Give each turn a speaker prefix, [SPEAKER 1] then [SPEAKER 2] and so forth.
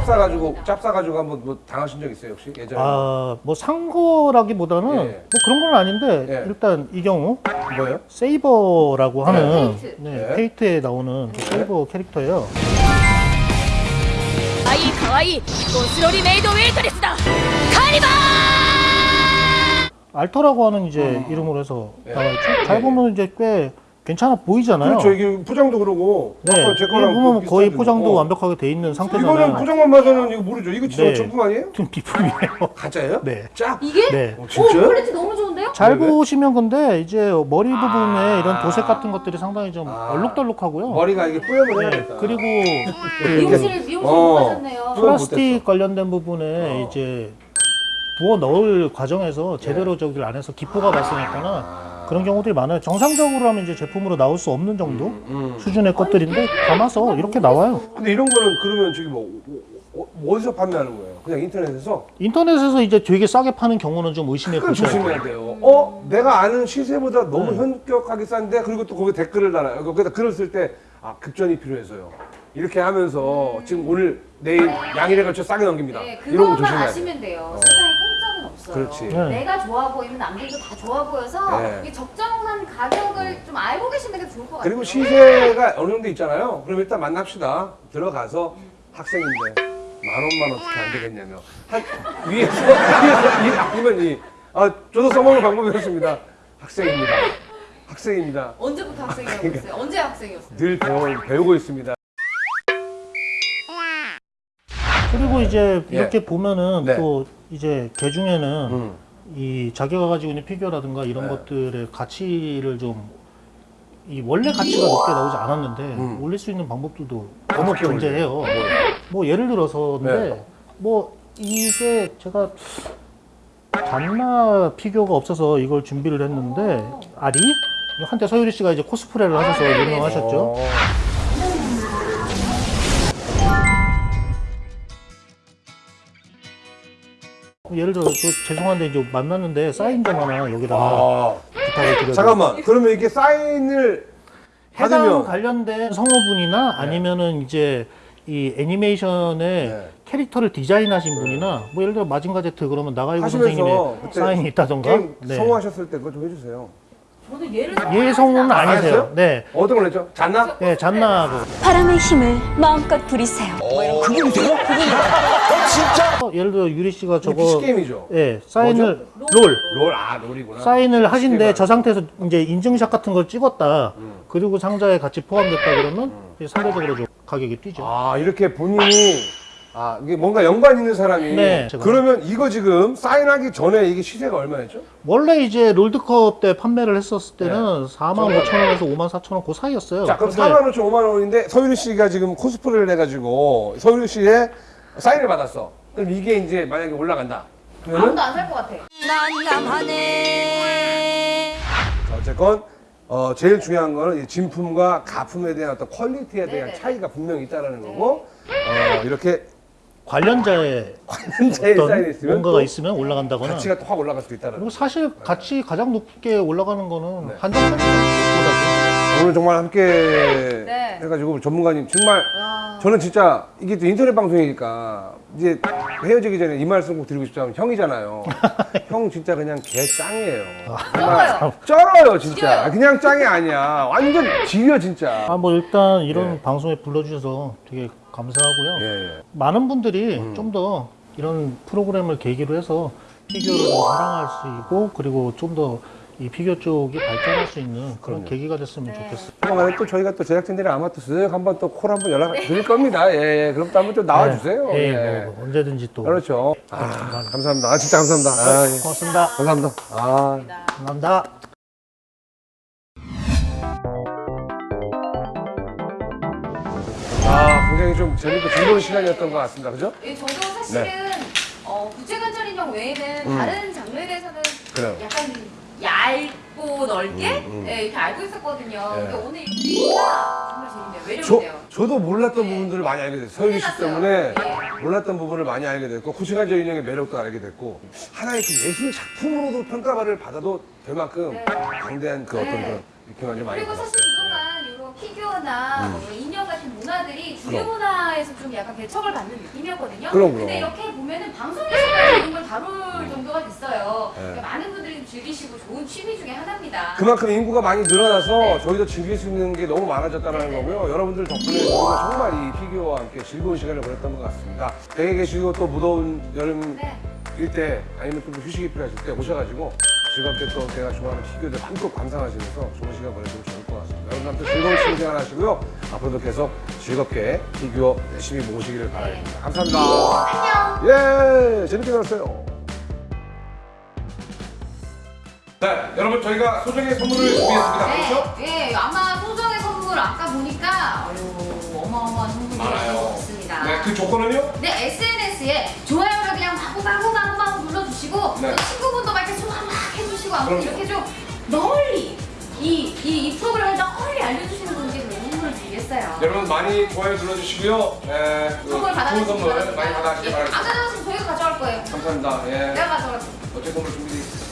[SPEAKER 1] 짭 사 가지고 짭 사 가지고 한번 뭐 당하신 적 있어요 혹시 예전에?
[SPEAKER 2] 아뭐 산 거라기보다는
[SPEAKER 1] 예.
[SPEAKER 2] 뭐 그런 건 아닌데
[SPEAKER 1] 예.
[SPEAKER 2] 일단 이 경우
[SPEAKER 1] 뭐예요?
[SPEAKER 2] 세이버라고 하는 네,
[SPEAKER 3] 페이트.
[SPEAKER 2] 네,
[SPEAKER 1] 예.
[SPEAKER 2] 페이트에 나오는 그 세이버 캐릭터예요.
[SPEAKER 4] ああ 可愛い ゴスロリ メイド ウェイトレスだ 카니바
[SPEAKER 2] 알터라고 하는 이제 어. 이름으로 해서
[SPEAKER 1] 예.
[SPEAKER 2] 나와 있죠. 잘 예. 보면 이제 꽤 괜찮아 보이잖아요.
[SPEAKER 1] 그렇죠 이게 포장도 그러고
[SPEAKER 2] 네,
[SPEAKER 1] 제 거랑
[SPEAKER 2] 보면
[SPEAKER 1] 그
[SPEAKER 2] 거의. 포장도
[SPEAKER 1] 어.
[SPEAKER 2] 완벽하게 돼 있는
[SPEAKER 1] 이거는
[SPEAKER 2] 상태잖아요.
[SPEAKER 1] 포장만 봐서는 이거 모르죠 이거 진짜
[SPEAKER 2] 네.
[SPEAKER 1] 정품 아니에요?
[SPEAKER 2] 좀 비품이에요.
[SPEAKER 1] 가짜예요?
[SPEAKER 2] 네.
[SPEAKER 1] 짝?
[SPEAKER 3] 이게?
[SPEAKER 2] 네.
[SPEAKER 1] 어,
[SPEAKER 3] 오
[SPEAKER 1] 진짜요?
[SPEAKER 3] 퀄리티 너무 좋은데요?
[SPEAKER 2] 잘
[SPEAKER 1] 왜, 왜?
[SPEAKER 2] 보시면 근데 이제 머리 부분에
[SPEAKER 1] 아.
[SPEAKER 2] 이런 도색 같은 것들이 상당히 좀
[SPEAKER 1] 아.
[SPEAKER 2] 얼룩덜룩하고요.
[SPEAKER 1] 머리가 이게 뿌염을
[SPEAKER 2] 네,
[SPEAKER 1] 해야겠다
[SPEAKER 2] 그리고 그
[SPEAKER 3] 미용실 미용실
[SPEAKER 1] 어.
[SPEAKER 3] 못 가셨네요.
[SPEAKER 2] 플라스틱 관련된 부분에
[SPEAKER 1] 어.
[SPEAKER 2] 이제 부어 넣을 과정에서 제대로 저기를 안 해서 기포가 발생했거나
[SPEAKER 1] 아.
[SPEAKER 2] 그런 경우들이 많아요. 정상적으로 하면 이제 제품으로 나올 수 없는 정도
[SPEAKER 1] 음.
[SPEAKER 2] 수준의 것들인데 담아서 이렇게 나와요.
[SPEAKER 1] 근데 이런 거는 그러면 저기 뭐 어, 어, 어디서 판매하는 거예요? 그냥 인터넷에서?
[SPEAKER 2] 인터넷에서 이제 되게 싸게 파는 경우는 좀 의심해 보셔야 돼요.
[SPEAKER 1] 조심해야 돼요. 어? 내가 아는 시세보다 너무
[SPEAKER 2] 네.
[SPEAKER 1] 현격하게 싼데 그리고 또 거기 댓글을 달아요. 거기다 글을 쓸 때 아, 급전이 필요해서요. 이렇게 하면서 지금 오늘 내일 양일에 걸쳐 싸게 넘깁니다.
[SPEAKER 3] 네,
[SPEAKER 1] 이런 거 조심해야 돼요.
[SPEAKER 3] 아시면 돼요. 공짜는 없어요.
[SPEAKER 1] 그렇지.
[SPEAKER 2] 네.
[SPEAKER 3] 내가 좋아 보이면 남들도 다 좋아 보여서
[SPEAKER 1] 네.
[SPEAKER 3] 이 적정한 가격을 좀 알고 계시는 게 좋을 것 같아요.
[SPEAKER 1] 그리고 시세가 어느 정도 있잖아요. 그럼 일단 만납시다. 들어가서 학생인데 만 원만 어떻게 안 되겠냐며 한 위에서 위에서 이 아니면 이 아, 저도 써먹는 방법이 었습니다. 학생입니다. 학생입니다.
[SPEAKER 3] 언제부터 학생이라고 했어요? 언제 학생이었어요?
[SPEAKER 1] 늘 배워, 배우고 있습니다.
[SPEAKER 2] 그리고 이제
[SPEAKER 1] 예.
[SPEAKER 2] 이렇게 보면은
[SPEAKER 1] 네.
[SPEAKER 2] 또 이제 개 중에는
[SPEAKER 1] 음.
[SPEAKER 2] 이 자기가 가지고 있는 피규어라든가 이런
[SPEAKER 1] 네.
[SPEAKER 2] 것들의 가치를 좀 이 원래 가치가 높게 나오지 않았는데
[SPEAKER 1] 음.
[SPEAKER 2] 올릴 수 있는 방법들도
[SPEAKER 1] 어떻게
[SPEAKER 2] 존재해요.
[SPEAKER 1] 올려요?
[SPEAKER 2] 뭐 예를 들어서인데
[SPEAKER 1] 네.
[SPEAKER 2] 뭐 이게 제가 잔나 피규어가 없어서 이걸 준비를 했는데 아리 한때 서유리 씨가 이제 코스프레를 하셔서
[SPEAKER 3] 네네네.
[SPEAKER 2] 유명하셨죠. 예를 들어 저 죄송한데 이제 만났는데 사인 좀 하나 여기다가
[SPEAKER 1] 아.
[SPEAKER 2] 부탁을 드려요.
[SPEAKER 1] 잠깐만. 그러면 이렇게 사인을
[SPEAKER 2] 해당
[SPEAKER 1] 받으면
[SPEAKER 2] 관련된 성우분이나 아니면은 이제 이 애니메이션의
[SPEAKER 1] 네.
[SPEAKER 2] 캐릭터를 디자인하신 분이나 뭐 예를 들어 마징가 제트 그러면 나가이고 선생님의 사인이 있다던가 네.
[SPEAKER 1] 성공하셨을 때 그거 좀 해주세요.
[SPEAKER 2] 예 성우는
[SPEAKER 1] 아,
[SPEAKER 2] 아니세요. 네.
[SPEAKER 1] 어떤 걸 했죠? 잤나?
[SPEAKER 2] 네, 잔나하고
[SPEAKER 4] 바람의 힘을 마음껏 부리세요
[SPEAKER 1] 그분이 돼요? 어, 진짜?
[SPEAKER 2] 어, 예를 들어 유리 씨가
[SPEAKER 1] 저거 게임이죠.
[SPEAKER 2] 예, 사인을
[SPEAKER 3] 뭐죠?
[SPEAKER 2] 롤
[SPEAKER 1] 롤, 아, 롤이구나.
[SPEAKER 2] 사인을 하신데 저 상태에서 이제 인증샷 같은 걸 찍었다.
[SPEAKER 1] 음.
[SPEAKER 2] 그리고 상자에 같이 포함됐다 그러면 이제 상대적으로 좀 가격이 뛰죠.
[SPEAKER 1] 아 이렇게 본인이 아 이게 뭔가 연관 있는 사람이
[SPEAKER 2] 네.
[SPEAKER 1] 그러면 이거 지금 사인하기 전에 이게 시세가 얼마였죠?
[SPEAKER 2] 원래 이제 롤드컵 때 판매를 했었을 때는 4만
[SPEAKER 1] 저렴하네.
[SPEAKER 2] 5천 원에서 5만 4천 원 그 사이였어요.
[SPEAKER 1] 자 그럼
[SPEAKER 2] 근데
[SPEAKER 1] 4만 5천 5만 원인데 서유리 씨가 지금 코스프레를 해가지고 서유리 씨의 사인을 받았어. 그럼 이게 이제 만약에 올라간다. 그러면은
[SPEAKER 3] 아무도 안 살 것 같아.
[SPEAKER 4] 난감하네
[SPEAKER 1] 자, 어쨌건 어, 제일 중요한 거는 이 진품과 가품에 대한 어떤 퀄리티에 대한
[SPEAKER 3] 네네.
[SPEAKER 1] 차이가 분명히 있다라는 거고 어, 이렇게
[SPEAKER 2] 관련자의
[SPEAKER 1] 제일 사인이
[SPEAKER 2] 어떤
[SPEAKER 1] 있으면
[SPEAKER 2] 뭔가가
[SPEAKER 1] 또
[SPEAKER 2] 있으면 올라간다거나
[SPEAKER 1] 가치가 또 확 올라갈 수도 있다는 거.
[SPEAKER 2] 그리고 사실 같이 가장 높게 올라가는 거는
[SPEAKER 1] 네.
[SPEAKER 2] 한정판이보다도
[SPEAKER 1] 오늘 정말 함께
[SPEAKER 3] 네.
[SPEAKER 1] 해가지고 전문가님 정말
[SPEAKER 3] 와.
[SPEAKER 1] 저는 진짜 이게 또 인터넷 방송이니까 이제 헤어지기 전에 이 말씀 꼭 드리고 싶다면 형이잖아요. 형 진짜 그냥 개 짱이에요. 정말 쩔어요 진짜.
[SPEAKER 3] 지겨요.
[SPEAKER 1] 그냥 짱이 아니야. 완전 지려 진짜.
[SPEAKER 2] 아 뭐 일단 이런
[SPEAKER 1] 예.
[SPEAKER 2] 방송에 불러주셔서 되게 감사하고요.
[SPEAKER 1] 예, 예.
[SPEAKER 2] 많은 분들이
[SPEAKER 1] 음.
[SPEAKER 2] 좀더 이런 프로그램을 계기로 해서 피규어를 좀 사랑할 수 있고 그리고 좀 더 이 피규어 쪽이 발전할 수 있는 그런
[SPEAKER 1] 그럼요.
[SPEAKER 2] 계기가 됐으면
[SPEAKER 3] 네.
[SPEAKER 2] 좋겠어요.
[SPEAKER 1] 조만간에 또 저희가 또 제작진들이 아마 또 쓱 한번 또 콜 한번 연락 드릴 겁니다. 예, 예. 그럼 또 한번 좀 나와주세요.
[SPEAKER 2] 네. 예,
[SPEAKER 1] 예.
[SPEAKER 2] 뭐 언제든지 또
[SPEAKER 1] 그렇죠. 아, 감사합니다. 아, 진짜 감사합니다. 아, 예.
[SPEAKER 2] 고맙습니다.
[SPEAKER 1] 감사합니다. 아.
[SPEAKER 2] 감사합니다.
[SPEAKER 1] 아, 굉장히 좀 재밌고 즐거운 시간이었던 것 같습니다. 그죠?
[SPEAKER 3] 예, 저도 사실은
[SPEAKER 1] 네.
[SPEAKER 3] 어, 구체관절 인형 외에는
[SPEAKER 1] 음.
[SPEAKER 3] 다른 장르에 대해서는
[SPEAKER 1] 그래요.
[SPEAKER 3] 약간 얇고 넓게
[SPEAKER 1] 음, 음.
[SPEAKER 3] 예, 이렇게 알고 있었거든요.
[SPEAKER 1] 네.
[SPEAKER 3] 근데 오늘 정말 재밌네요.
[SPEAKER 1] 저,
[SPEAKER 3] 매력이네요.
[SPEAKER 1] 저도 몰랐던 부분들을 많이 알게 됐어요. 서유리 씨. 때문에
[SPEAKER 3] 예.
[SPEAKER 1] 몰랐던 부분을 많이 알게 됐고, 구시간적 인형의 매력도 알게 됐고, 하나의 그 예술 작품으로도 평가를 받아도 될 만큼
[SPEAKER 3] 네.
[SPEAKER 1] 방대한 그 어떤
[SPEAKER 3] 네.
[SPEAKER 1] 그런 느낌을 좀 많이
[SPEAKER 3] 그리고 사실. 그동안 이런 뭐 피규어나 뭐 인형 같은 문화들이 주류
[SPEAKER 1] 음.
[SPEAKER 3] 문화에서 좀 약간 개척을 받는 느낌이었거든요.
[SPEAKER 1] 그럼, 그럼.
[SPEAKER 3] 근데 이렇게 보면은 방송에서까지 이런 걸 다룰 정도가 됐어요.
[SPEAKER 1] 네.
[SPEAKER 3] 그러니까 많은 분들이 좀 즐기시고 좋은 취미 중에 하나입니다.
[SPEAKER 1] 그만큼 인구가 많이 늘어나서
[SPEAKER 3] 네.
[SPEAKER 1] 저희도 즐길 수 있는 게 너무 많아졌다는
[SPEAKER 3] 네.
[SPEAKER 1] 거고요. 여러분들 덕분에 저희가 정말 이 피규어와 함께 즐거운 시간을 보냈던 것 같습니다. 댁에 계시고 또 무더운 여름
[SPEAKER 3] 네.
[SPEAKER 1] 일때 아니면 좀 휴식이 필요하실 때 오셔가지고 즐겁게 또 제가 좋아하는 피규어들 한껏 감상하시면서 좋은 시간 보내시면 좋을 것 같습니다. 여러분들한테 즐거운 취미 생활 하시고요. 앞으로도 계속 즐겁게 피규어 열심히 모으시기를 바랍니다. 감사합니다.
[SPEAKER 3] 안녕.
[SPEAKER 1] 예, 재밌게 놀았어요. 네, 여러분 저희가 소정의 선물을 준비했습니다. 그렇죠?
[SPEAKER 3] 네, 예, 아마 소정의 선물 아까 보니까 아유, 어마어마한 선물이 같습니다.
[SPEAKER 1] 네, 그 조건은요?
[SPEAKER 3] 네, SNS에 좋아요를 그냥 마구 마구 마구 마구 눌러주시고
[SPEAKER 1] 네.
[SPEAKER 3] 또 친구분도 아무튼
[SPEAKER 1] 그럼요.
[SPEAKER 3] 이렇게 좀 널리 이, 이, 이 프로그램을 널리 알려주시는 분께 저희 선물을 드리겠어요.
[SPEAKER 1] 여러분 많이 좋아요 눌러주시고요. 예, 그
[SPEAKER 3] 선물
[SPEAKER 1] 좋은
[SPEAKER 3] 받아가시기
[SPEAKER 1] 선물. 많이 받아가시기
[SPEAKER 3] 예,
[SPEAKER 1] 바랍니다.
[SPEAKER 3] 안 가져가시면 저희가 가져갈 거예요.
[SPEAKER 1] 감사합니다. 예.
[SPEAKER 3] 내가 가져갈게요.
[SPEAKER 1] 어째 선물 준비되어 있습니다.